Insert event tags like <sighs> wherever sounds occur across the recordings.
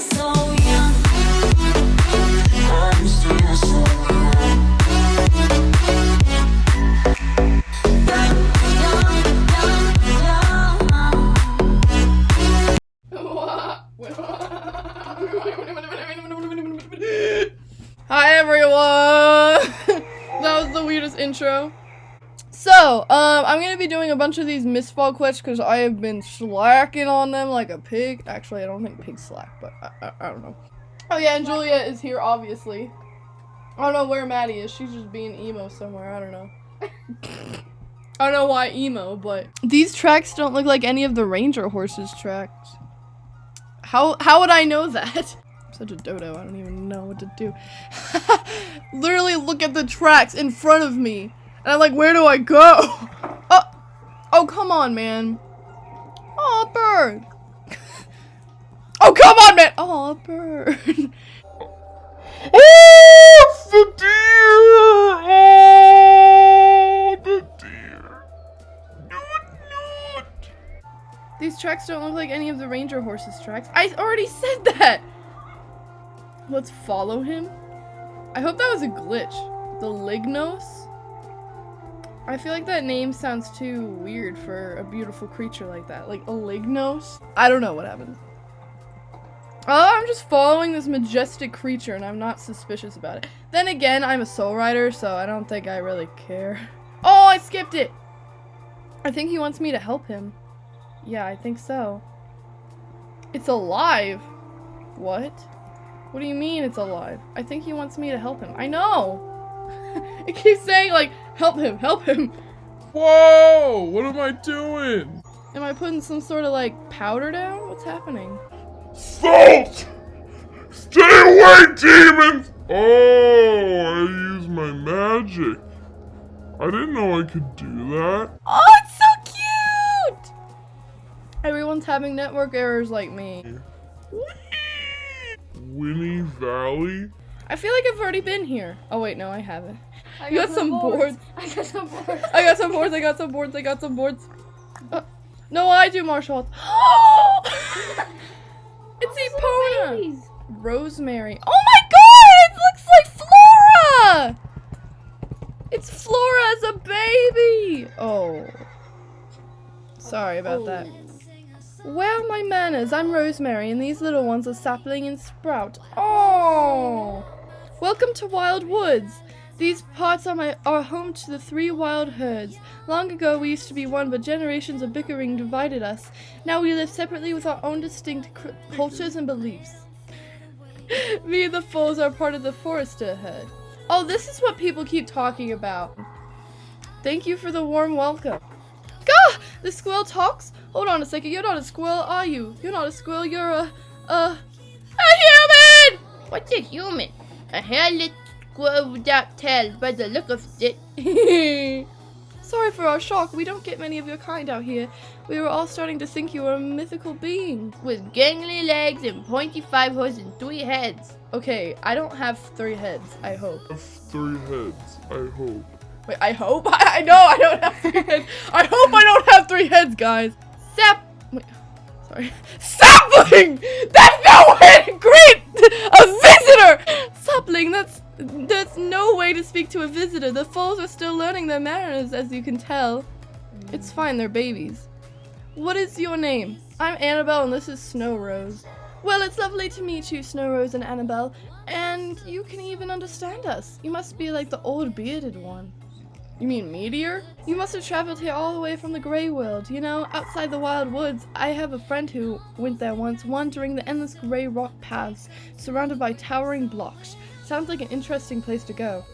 so bunch of these Mistfall quests because I have been slacking on them like a pig. Actually, I don't think pigs slack, but I, I, I don't know. Oh yeah, and Julia is here, obviously. I don't know where Maddie is. She's just being emo somewhere. I don't know. <laughs> I don't know why emo, but these tracks don't look like any of the Ranger horses tracks. How how would I know that? <laughs> I'm such a dodo. I don't even know what to do. <laughs> Literally look at the tracks in front of me. And I'm like, where do I go? Oh, come on, man. Oh, bird. oh, come on, man. Oh, bird. <laughs> Oh, the deer! Oh, the deer! Noot, noot! These tracks don't look like any of the ranger horses tracks. I already said that. Let's follow him. I hope that was a glitch. The Lignos? I feel like that name sounds too weird for a beautiful creature like that. Like a Lignos? I don't know what happened. Oh, I'm just following this majestic creature and I'm not suspicious about it. Then again, I'm a soul rider, so I don't think I really care. <laughs> Oh, I skipped it! I think he wants me to help him. Yeah, I think so. It's alive? What? What do you mean it's alive? I think he wants me to help him. I know! <laughs> it keeps saying like, help him, help him. Whoa! What am I doing? Am I putting some sort of like powder down? What's happening? Salt! Stay away, demons! Oh, I used my magic. I didn't know I could do that. Oh, it's so cute! Everyone's having network errors like me. Winnie Valley? I feel like I've already been here. Oh wait, no, I haven't. I You got some boards. <laughs> I got some boards. I got some boards, I got some boards, I got some boards. Uh, no, I do martial arts. <gasps> <laughs> it's Epona! Rosemary. Oh my god! It looks like Flora! It's Flora as a baby! Oh. Sorry about that. Well, my manners, I'm Rosemary, and these little ones are Sapling and Sprout. Oh! Welcome to Wild Woods. These parts are my are home to the three wild herds. Long ago we used to be one, but generations of bickering divided us. Now we live separately with our own distinct cultures and beliefs. <laughs> Me and the foals are part of the forester herd. Oh, this is what people keep talking about. Thank you for the warm welcome. Gah! The squirrel talks? Hold on a second, you're not a squirrel, are you? You're not a squirrel, you're a, a, a human! What's a human? A hairless squirrel without tail by the look of it. <laughs> Sorry for our shock, we don't get many of your kind out here. We were all starting to think you were a mythical being. With gangly legs and pointy five hooves and three heads. Okay, I don't have three heads, I hope. I have three heads, I hope. Wait, I hope? <laughs> I, I know I don't have three heads. I hope I don't have three heads, guys. Sap. Wait, sorry. Sapling! That's no way to greet a visitor! Sapling, that's. That's no way to speak to a visitor. The foals are still learning their manners, as you can tell. It's mm. fine, they're babies. What is your name? I'm Annabelle, and this is Snow Rose. Well, it's lovely to meet you, Snow Rose and Annabelle. And you can even understand us. You must be like the old bearded one. You mean Meteor? You must have traveled here all the way from the Grey World. You know, outside the Wild Woods, I have a friend who went there once, wandering the endless grey rock paths, surrounded by towering blocks. Sounds like an interesting place to go.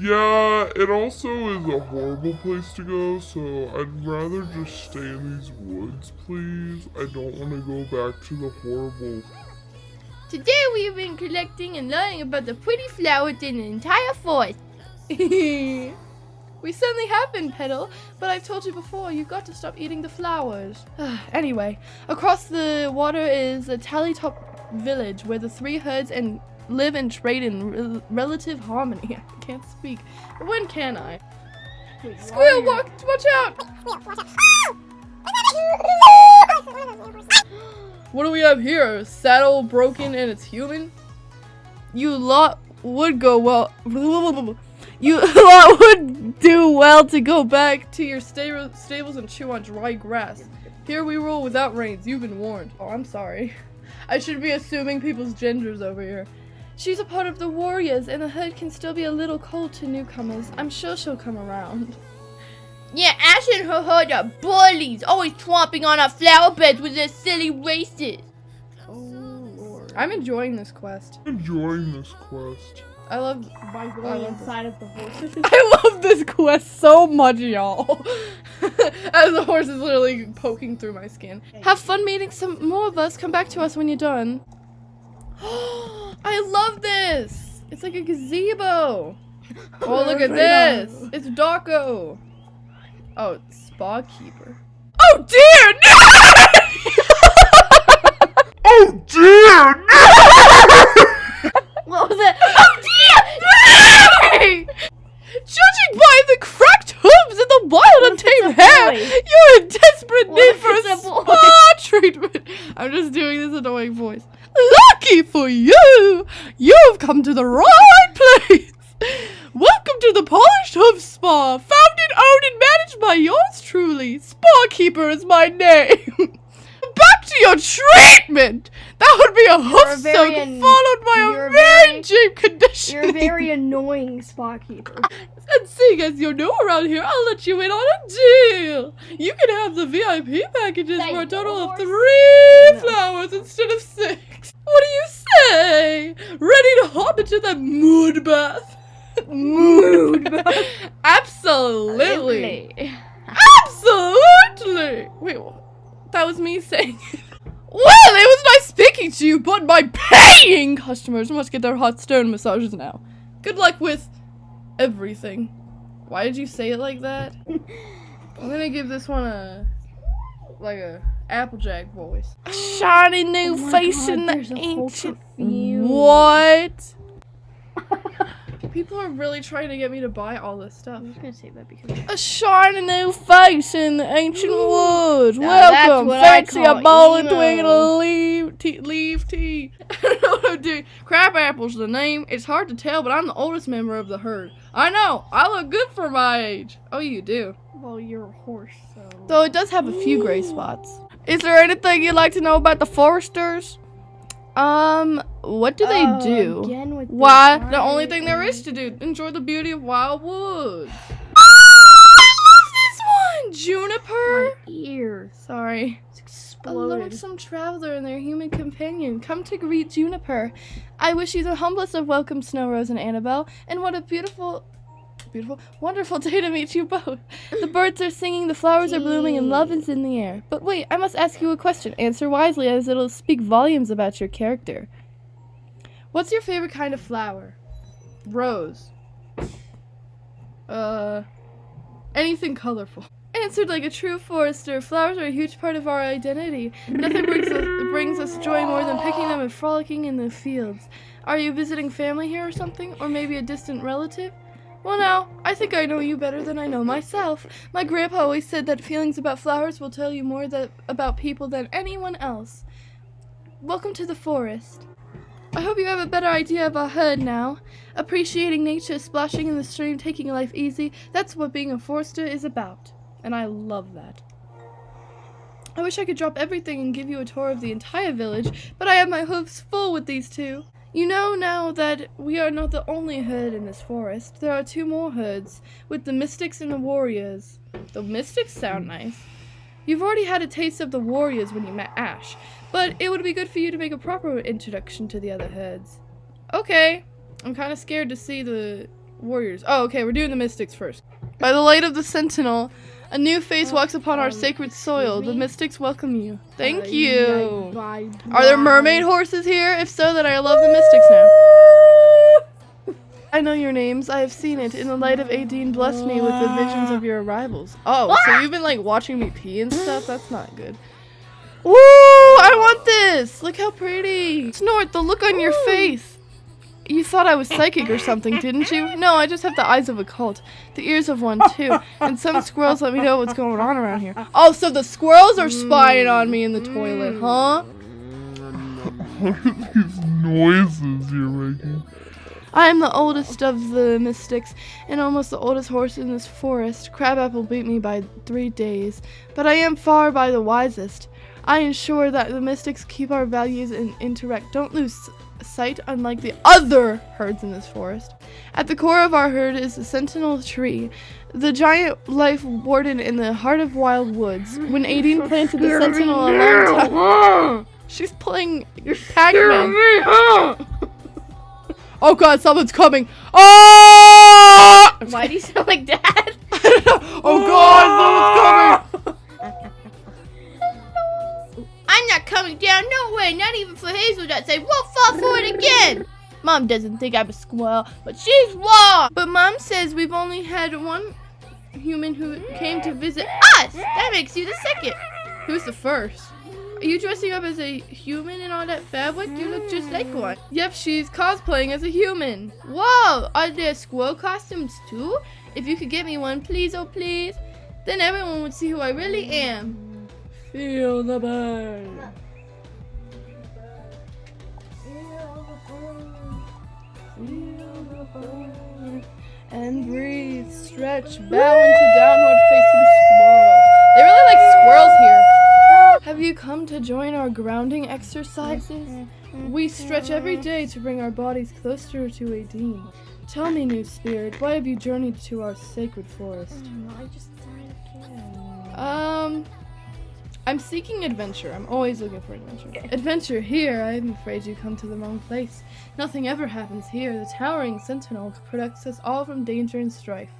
Yeah, it also is a horrible place to go, so I'd rather just stay in these woods, please. I don't want to go back to the horrible. Today we've been collecting and learning about the pretty flowers in the entire forest. <laughs> we certainly have been, Petal, but I've told you before, you've got to stop eating the flowers. <sighs> anyway, across the water is a Tallytop village where the three herds and live and trade in rel- relative harmony. <laughs> I can't speak. When can I? Squeal, watch, watch out! <laughs> What do we have here? Saddle broken and it's human? You lot would go well. <laughs> You lot would do well to go back to your sta- stables and chew on dry grass. Here we rule without reins. You've been warned. Oh, I'm sorry. I should be assuming people's genders over here. She's a part of the warriors, and the hood can still be a little cold to newcomers. I'm sure she'll come around. Yeah, Ash and her herd are bullies, always tromping on our flower beds with their silly races. Oh, Lord. I'm enjoying this quest. Enjoying this quest. I love By I going love inside of the horses. <laughs> I love this quest so much, y'all. <laughs> As the horse is literally poking through my skin. Have fun meeting some more of us. Come back to us when you're done. <gasps> <gasps> I love this. It's like a gazebo. <laughs> Oh, look at this. It's Darko. Oh, it's Spa Keeper. Oh dear, no! <laughs> Oh dear! <laughs> what was it? Oh, hey! Judging by the cracked hooves and the wild What if it's untamed hair, you're in desperate What need for a a spa treatment. I'm just doing this annoying voice. Lucky for you, you've come to the right place. Welcome to the Polished Hoof Spa, founded, owned, and managed by yours truly. Spa Keeper is my name. <laughs> Your treatment. That would be a hoof soak followed by a very deep condition. You're a very annoying spot keeper. <laughs> And seeing as you're new around here, I'll let you in on a deal. You can have the VIP packages Thank for a total of three No. flowers instead of six. What do you say? Ready to hop into the mood bath? Mood <laughs> bath. Absolutely. Absolutely. Wait, that was me saying. Well, it was nice speaking to you, but my paying customers must get their hot stone massages now. Good luck with everything. Why did you say it like that? <laughs> I'm gonna give this one a like a Applejack voice. A shiny new Oh face God, in the there's a whole ancient. <laughs> What? People are really trying to get me to buy all this stuff. I'm just gonna say that because A shiny new face in the ancient woods. Now Welcome, fancy a bowl and twig and a leaf tea. Leaf tea. I don't know what I'm doing. Crab apple's the name. It's hard to tell, but I'm the oldest member of the herd. I know. I look good for my age. Oh, you do. well, you're a horse, so. Though it does have a few gray spots. Is there anything you'd like to know about the foresters? Um, what do they Uh, do? Again with Why? The only thing there is to do. Enjoy the beauty of wild woods. <sighs> I love this one! Juniper? My ear Sorry. it's A lonesome traveler and their human companion. Come to greet Juniper. I wish you the humblest of welcome, Snow Rose and Annabelle. And what a beautiful, beautiful, wonderful day to meet you both. The birds are singing, the flowers are blooming, and love is in the air. But wait, I must ask you a question. Answer wisely, as it'll speak volumes about your character. What's your favorite kind of flower? Rose. Uh, anything colorful. Answered like a true forester. Flowers are a huge part of our identity. Nothing brings us, brings us joy more than picking them and frolicking in the fields. Are you visiting family here or something? Or maybe a distant relative? Well, now, I think I know you better than I know myself. My grandpa always said that feelings about flowers will tell you more that, about people than anyone else. Welcome to the forest. I hope you have a better idea of our herd now. Appreciating nature, splashing in the stream, taking life easy, that's what being a forester is about. And I love that. I wish I could drop everything and give you a tour of the entire village, but I have my hooves full with these two. You know now that we are not the only herd in this forest. There are two more herds, with the mystics and the warriors. The mystics sound nice. You've already had a taste of the warriors when you met Ash, but it would be good for you to make a proper introduction to the other herds. Okay. I'm kind of scared to see the warriors. Oh, okay, we're doing the mystics first. By the light of the sentinel, a new face walks upon our sacred soil. The mystics welcome you. Thank you. Are there mermaid horses here? If so, then I love the mystics now. I know your names. I have seen it. In the light of Aideen, bless me with the visions of your arrivals. Oh, so you've been like watching me pee and stuff? That's not good. Woo! I want this! Look how pretty! Snort, the look on your face! You thought I was psychic or something, didn't you? No, I just have the eyes of a cult. The ears of one, too. And some <laughs> squirrels let me know what's going on around here. Oh, so the squirrels are spying on me in the toilet, mm. huh? What are these noises you're making? I am the oldest of the mystics and almost the oldest horse in this forest. Crabapple beat me by three days, but I am far by the wisest. I ensure that the mystics keep our values and interact. Don't lose sight, unlike the other herds in this forest. At the core of our herd is the sentinel tree, the giant life warden in the heart of wild woods. When Aideen <laughs> planted the sentinel a long time. She's playing Pac-Man. <laughs> Oh god, someone's coming. Oh! Why do you sound like dad? <laughs> oh god, someone's ah! coming. I'm not coming down, no way, not even for Hazel that say we'll fall for it again. Mom doesn't think I'm a squirrel, but she's wrong. But mom says we've only had one human who came to visit Us! That makes you the second. Who's the first? Are you dressing up as a human in all that fabric? You look just like one. Yep, she's cosplaying as a human. Whoa, are there squirrel costumes too? If you could get me one, please, oh please. Then everyone would see who I really am. Feel the burn. And breathe, stretch, bow into downward facing squirrel. They really like squirrels here. Have you come to join our grounding exercises? We stretch every day to bring our bodies closer to Aideen. Tell me, new spirit, why have you journeyed to our sacred forest? I just. Um, I'm seeking adventure. I'm always looking for adventure. Adventure here? I'm afraid you come to the wrong place. Nothing ever happens here. The towering sentinel protects us all from danger and strife.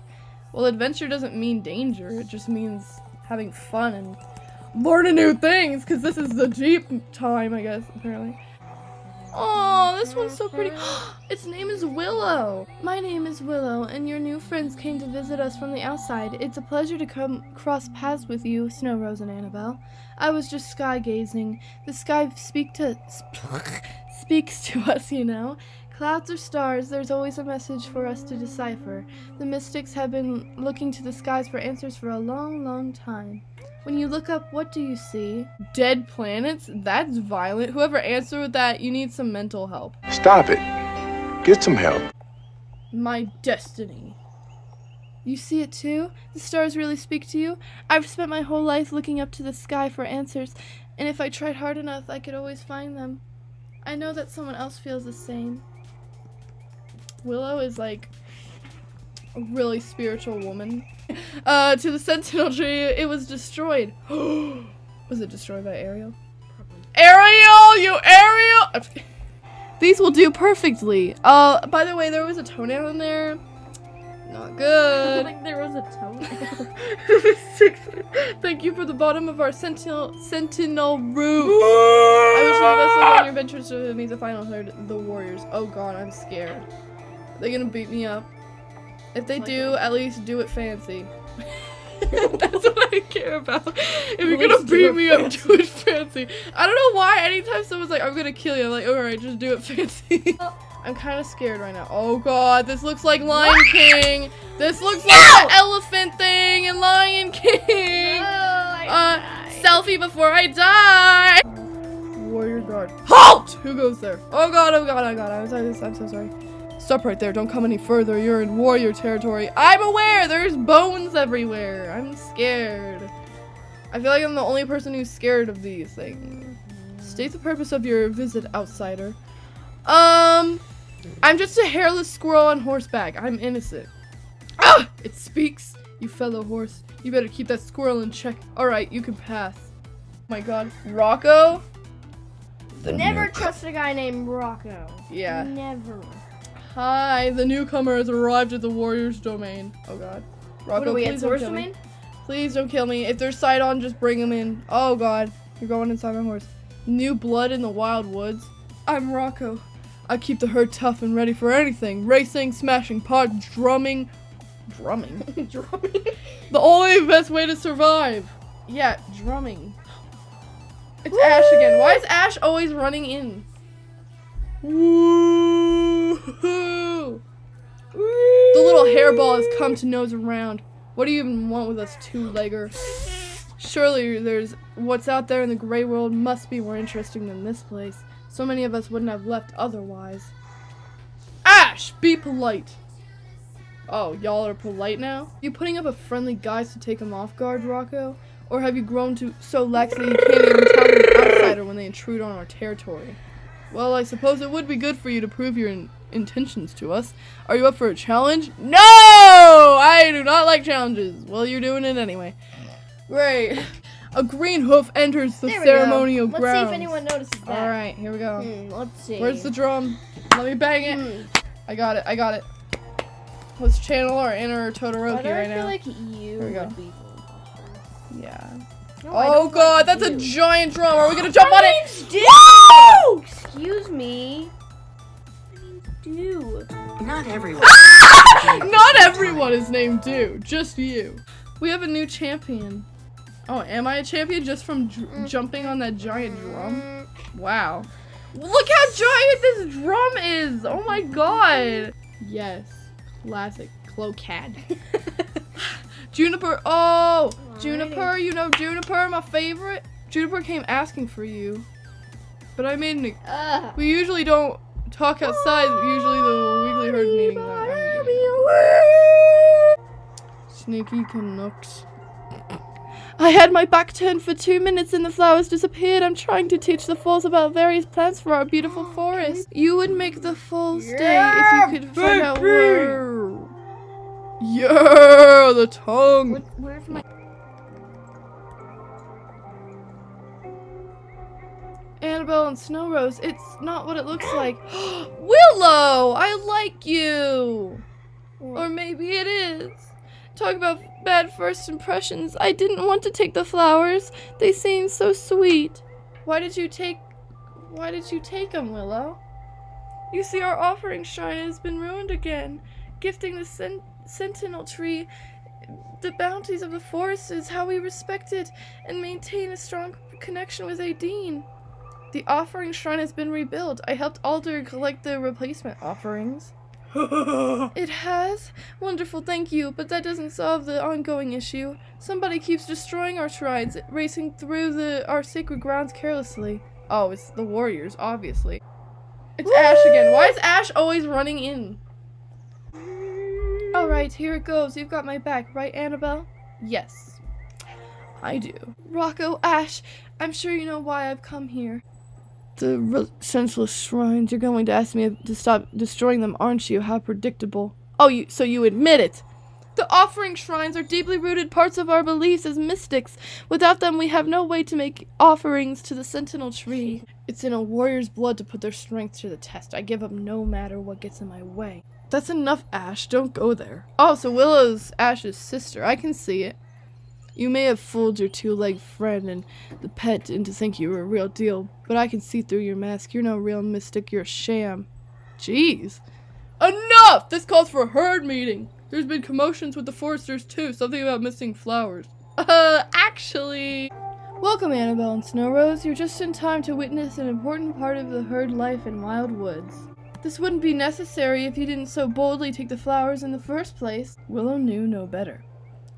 Well, adventure doesn't mean danger. It just means having fun and learning new things. Cause this is the jeep time, I guess. Apparently. Oh, this one's so pretty. <gasps> its name is Willow. My name is Willow, and your new friends came to visit us from the outside. It's a pleasure to come cross paths with you, Snow Rose and Annabelle. I was just sky gazing. The sky speak to <laughs> speaks to us, you know. Clouds or stars, there's always a message for us to decipher. The mystics have been looking to the skies for answers for a long, long time. When you look up, what do you see? Dead planets? That's violent. Whoever answered with that, you need some mental help. Stop it. Get some help. My destiny. You see it too? The stars really speak to you? I've spent my whole life looking up to the sky for answers, and if I tried hard enough, I could always find them. I know that someone else feels the same. Willow is like a really spiritual woman. Uh, to the Sentinel tree, it was destroyed. <gasps> was it destroyed by Ariel? Probably. Ariel, you Ariel! These will do perfectly. Uh, by the way, there was a toenail in there. Not <laughs> good. like there was a toenail. <laughs> Thank you for the bottom of our sentinel sentinel roof. <laughs> I wish you the best luck on your adventures to meet the final herd, the warriors. Oh god, I'm scared. They're gonna beat me up. If they do, at least do it fancy. <laughs> That's <laughs> what I care about. If you're gonna beat me up, do it fancy. I don't know why. Anytime someone's like, "I'm gonna kill you," I'm like, "Alright, just do it fancy." <laughs> I'm kind of scared right now. Oh god, this looks like Lion King. This looks like the elephant thing in Lion King. Uh, selfie before I die. Warrior guard. Halt! Who goes there? Oh god, oh god, oh god. I'm sorry. I'm so sorry. Stop right there. Don't come any further. You're in warrior territory. I'm aware. There's bones everywhere. I'm scared. I feel like I'm the only person who's scared of these things. State the purpose of your visit, outsider. Um, I'm just a hairless squirrel on horseback. I'm innocent. Ah! It speaks. You fellow horse. You better keep that squirrel in check. Alright, you can pass. my god. Rocco? Never trust a guy named Rocco. Yeah. Never. Hi, the newcomer has arrived at the warrior's domain. Oh god. Rocco, What are we at please don't Source kill me. Domain? Please don't kill me. If there's sight on, just bring him in. Oh god. You're going inside my horse. New blood in the wild woods. I'm Rocco. I keep the herd tough and ready for anything. Racing, smashing pods, drumming. Drumming? <laughs> drumming? the only best way to survive. Yeah, drumming. It's Ash again. Why is Ash always running in? Woo! The little hairball has come to nose around. What do you even want with us two-legger? Surely there's what's out there in the gray world must be more interesting than this place. So many of us wouldn't have left otherwise. Ash, be polite. Oh, y'all are polite now? You putting up a friendly guise to take him off guard, Rocco? Or have you grown to so lax that you can't even tell an outsider when they intrude on our territory? Well, I suppose it would be good for you to prove your in- intentions to us. Are you up for a challenge? No! I do not like challenges. Well, you're doing it anyway. Great. A green hoof enters the we go. ceremonial Let's grounds. see if anyone notices that. All right, here we go. Hmm, let's see. Where's the drum? Let me bang it. Hmm. I got it. I got it. Let's channel our inner Todoroki do I right feel now. like you go. would be yeah. No, Oh god, that's a giant drum. Are we gonna jump on it? Woo! Excuse me. Do. Not everyone. <laughs> Not everyone is named Do. Just you. We have a new champion. Oh, am I a champion just from jumping on that giant drum? Mm, Wow. Look how giant this drum is! Oh my god! Yes. Classic. Clocad. <laughs> Juniper. Oh! Juniper, you know Juniper, my favorite? Juniper came asking for you. But I mean, an. Ugh. We usually don't talk outside. Usually the weekly herd meeting. Sneaky Canucks. I had my back turned for two minutes and the flowers disappeared. I'm trying to teach the falls about various plants for our beautiful <gasps> forest. You would make the falls stay if you could find out where. Yeah, the tongue. What, where's my? And Snow Rose, it's not what it looks <gasps> like. <gasps> Willow, I like you. Or maybe it is. Talk about bad first impressions. I didn't want to take the flowers. They seemed so sweet. Why did you take Why did you take them, Willow? You see our offering shrine has been ruined again. Gifting the sen- sentinel tree the bounties of the forest is how we respect it and maintain a strong connection with Aideen. The offering shrine has been rebuilt. I helped Alder collect the replacement offerings. <laughs> it has? Wonderful, thank you, but that doesn't solve the ongoing issue. Somebody keeps destroying our shrines, racing through the our sacred grounds carelessly. Oh, it's the warriors, obviously. It's Ash again. Why is Ash always running in? Alright, here it goes. You've got my back, right, Annabelle? Yes. I do. Rocco, Ash, I'm sure you know why I've come here. The senseless shrines. You're going to ask me to stop destroying them, aren't you? How predictable. Oh, you so you admit it. The offering shrines are deeply rooted parts of our beliefs as mystics. Without them, we have no way to make offerings to the sentinel tree. It's in a warrior's blood to put their strength to the test. I give up no matter what gets in my way. That's enough, Ash. Don't go there. Oh, so Willow's Ash's sister. I can see it. You may have fooled your two-legged friend and the pet into thinking you were a real deal, but I can see through your mask. You're no real mystic. You're a sham. Jeez. Enough! This calls for a herd meeting. There's been commotions with the foresters too. Something about missing flowers. <laughs> Uh, actually. Welcome, Annabelle and Snow Rose. You're just in time to witness an important part of the herd life in Wild Woods. This wouldn't be necessary if you didn't so boldly take the flowers in the first place. Willow knew no better.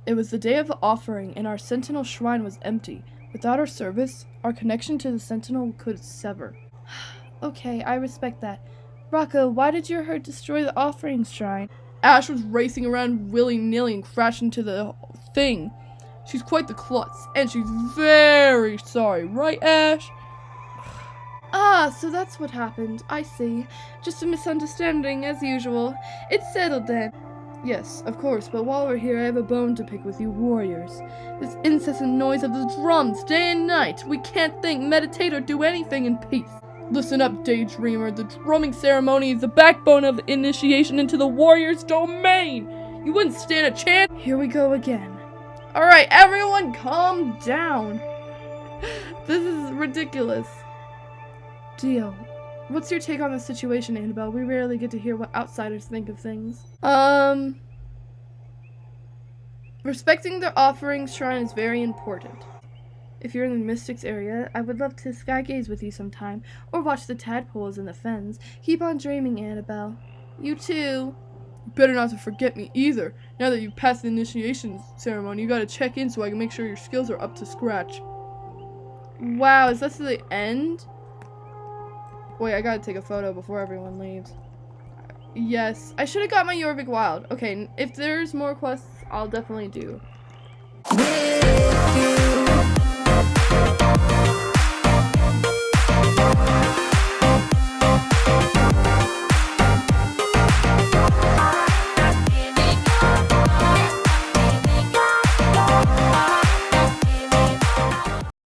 It was the day of the offering, and our sentinel shrine was empty. Without our service, our connection to the sentinel could sever. <sighs> okay, I respect that. Rocco, why did your herd destroy the offering shrine? Ash was racing around willy nilly and crashed into the thing. She's quite the klutz, and she's very sorry, right, Ash? <sighs> Ah, so that's what happened. I see. Just a misunderstanding, as usual. It's settled then. Yes, of course, but while we're here, I have a bone to pick with you warriors. This incessant noise of the drums, day and night. We can't think, meditate, or do anything in peace. Listen up, daydreamer. The drumming ceremony is the backbone of the initiation into the warrior's domain. You wouldn't stand a chance. Here we go again. Alright, everyone calm down. <laughs> This is ridiculous. Dio, what's your take on the situation, Annabelle? We rarely get to hear what outsiders think of things. Um. Respecting the offering shrine is very important. If you're in the Mystics area, I would love to sky gaze with you sometime, or watch the tadpoles in the fens. Keep on dreaming, Annabelle. You too. Better not to forget me either. Now that you've passed the initiation ceremony, you gotta check in so I can make sure your skills are up to scratch. Wow, is that to the end? Wait, I gotta take a photo before everyone leaves. Yes, I should have got my Jorvik Wild. Okay, if there's more quests, I'll definitely do.